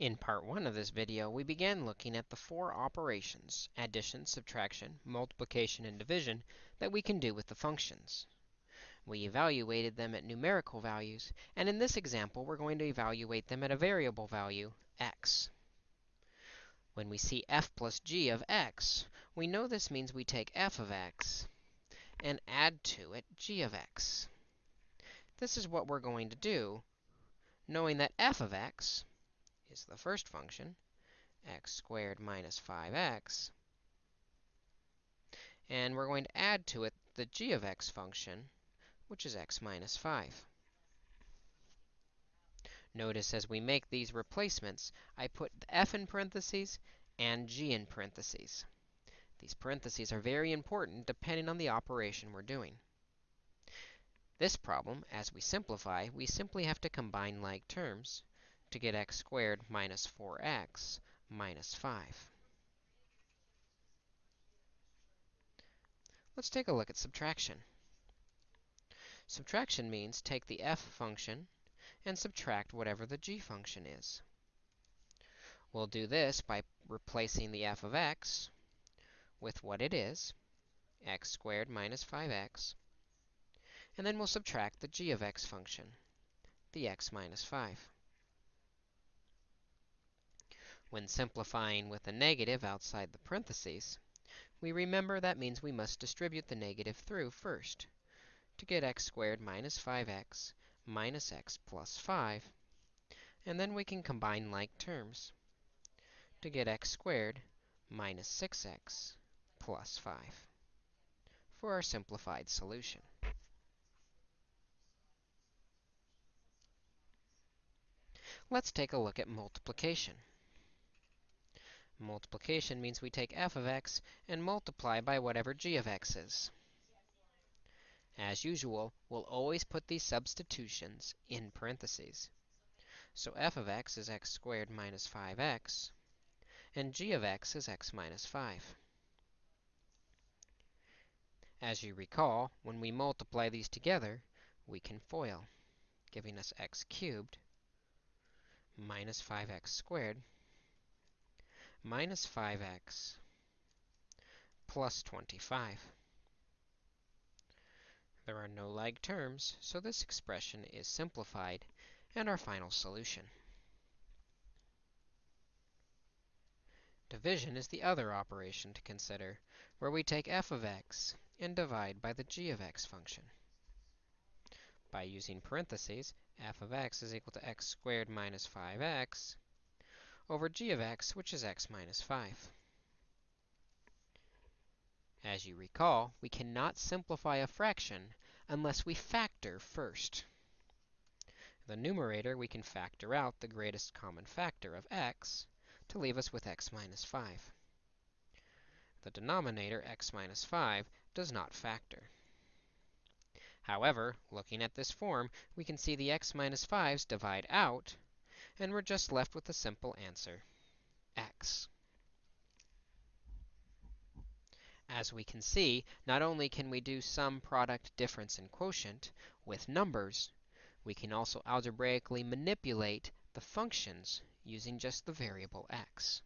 In part 1 of this video, we began looking at the four operations, addition, subtraction, multiplication, and division, that we can do with the functions. We evaluated them at numerical values, and in this example, we're going to evaluate them at a variable value, x. When we see f plus g of x, we know this means we take f of x and add to it g of x. This is what we're going to do, knowing that f of x is the first function, x squared minus 5x. And we're going to add to it the g of x function, which is x minus 5. Notice as we make these replacements, I put f in parentheses and g in parentheses. These parentheses are very important depending on the operation we're doing. This problem, as we simplify, we simply have to combine like terms to get x squared minus 4x minus 5. Let's take a look at subtraction. Subtraction means take the f function and subtract whatever the g function is. We'll do this by replacing the f of x with what it is, x squared minus 5x, and then we'll subtract the g of x function, the x minus 5. When simplifying with a negative outside the parentheses, we remember that means we must distribute the negative through first to get x squared minus 5x minus x plus 5. And then we can combine like terms to get x squared minus 6x plus 5 for our simplified solution. Let's take a look at multiplication. Multiplication means we take f of x and multiply by whatever g of x is. As usual, we'll always put these substitutions in parentheses. So f of x is x squared minus 5x, and g of x is x minus 5. As you recall, when we multiply these together, we can FOIL, giving us x cubed minus 5x squared minus 5x plus 25. There are no like terms, so this expression is simplified and our final solution. Division is the other operation to consider, where we take f of x and divide by the g of x function. By using parentheses, f of x is equal to x squared minus 5x over g of x, which is x minus 5. As you recall, we cannot simplify a fraction unless we factor first. The numerator, we can factor out the greatest common factor of x to leave us with x minus 5. The denominator, x minus 5, does not factor. However, looking at this form, we can see the x minus 5's divide out, and we're just left with a simple answer, x. As we can see, not only can we do sum product difference and quotient with numbers, we can also algebraically manipulate the functions using just the variable x.